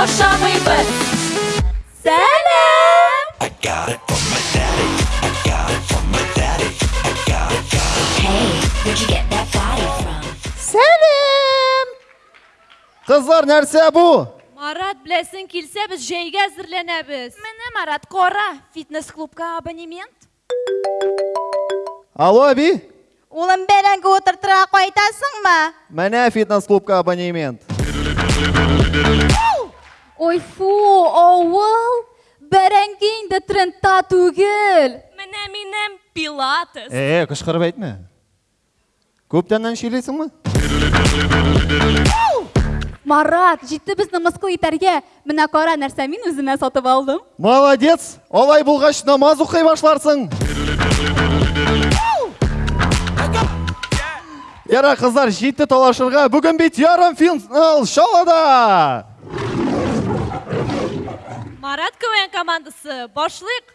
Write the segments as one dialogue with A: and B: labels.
A: Ашамыйбыз. Сәлам! Кызлар, нәрсә
B: бу? Марат, беләсең килсә, без җәйгә әзерләнәбез. Менә, Марат, кара, фитнес-клубка абонемент.
A: Алло, әби!
C: Улым, бәрәңге утыртырга кайтасыңмы?
A: Менә фитнес-клубка абонемент.
B: Ой, фу, авыл! Бәрәңге инде трендта түгел! Менә минем пилатес.
A: Э, кычкырып әйтмә. Күптәннән сөйлисеңме?
B: Марат, җитте безне мыскыл итәргә. Менә кара нәрсә мин үземә сатып алдым.
A: Молодец! Алай булгач намаз укый башларсың. Яра кызлар, җитте талашырга. Бүген бит ярым финал шалада.
B: Марат КВН командасы,
C: башлыйк!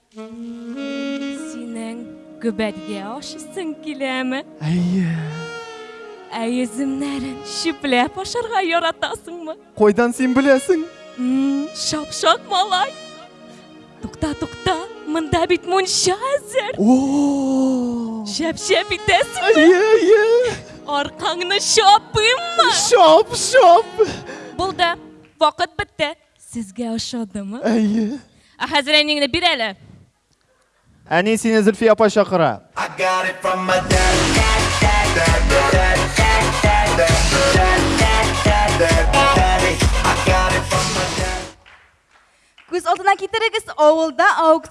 B: Синең гөбәдгә ашыйсың киләме?
A: Әйе.
B: Ә йөземнәрен чүпләп ашарга яратасыңмы?
A: Кайдан син беләсең?
B: Шапшак малай. Тукта, тукта, монда бит мунча әзер.
A: О!
B: Шәп-шәп итәсең.
A: Әйе, әйе.
B: Аркаңны чапыйммы?
A: Чап, чап.
B: Булды. Вакыт бетте. Сезгә ошадымы?
A: Әйе.
B: Ә хәзер әниеңне бир әле.
A: Әни сине Зөлфия апа чакыра.
C: Күз алдына китерегез,
B: авылда
A: аукцион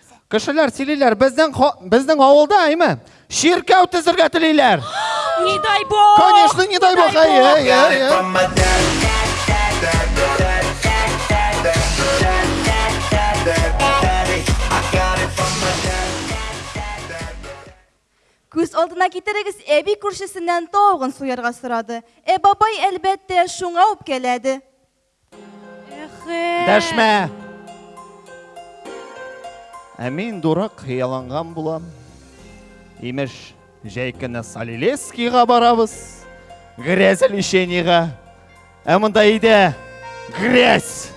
A: Кешеләр сөйлиләр, безнең ха- безнең авылда, әйме? Чиркәү төзергә телиләр.
B: Не дай бог!
A: Конечно, не дай бог,
D: әй, әй, әй, әй.
C: Күз алдына китерегез, әби күршесеннән тавыгын суярга сорады. Ә бабай, әлбәттә, шуңа үпкәләде.
A: Дәшмә! Ә мин дурак хыялланган булам. Имеш, җәй көне Солилецкийга барабыз. Грязь лечениега. Ә монда өйдә грязь.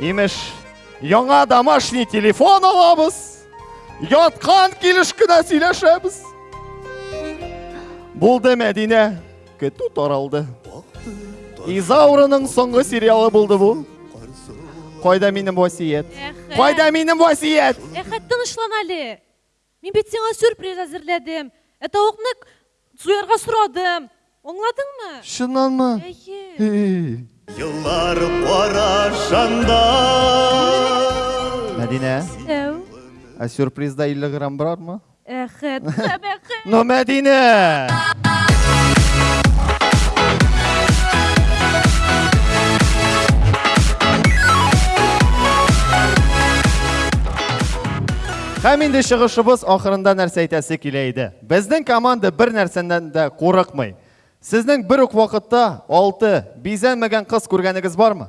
A: Имеш, яңа домашний телефон алабыз. Яткан килеш кенә сөйләшәбез. Булды, Мәдинә. Көтү таралды. Изаурының соңгы сериалы булды бу. Кайда минем васият? Кайда минем васият?
E: Әхәт, тынычлан әле. Мин бит сиңа сюрприз әзерләдем. Ә тавыкны суярга сорадым. Аңладыңмы?
A: Чыннанмы?
E: Әйе.
F: Еллар карашанда.
A: Мәдинә.
E: Сәү.
A: Ә сюрпризда 50 грамм бармы?
E: Әхәт, Сәбәхәт.
A: Но Мәдинә! Һәм инде чыгышыбыз ахырында нәрсә әйтәсе килә иде. Безнең команда бер нәрсәдән дә курыкмый. Сезнең бер үк вакытта алты бизәнмәгән кыз күргәнегез бармы?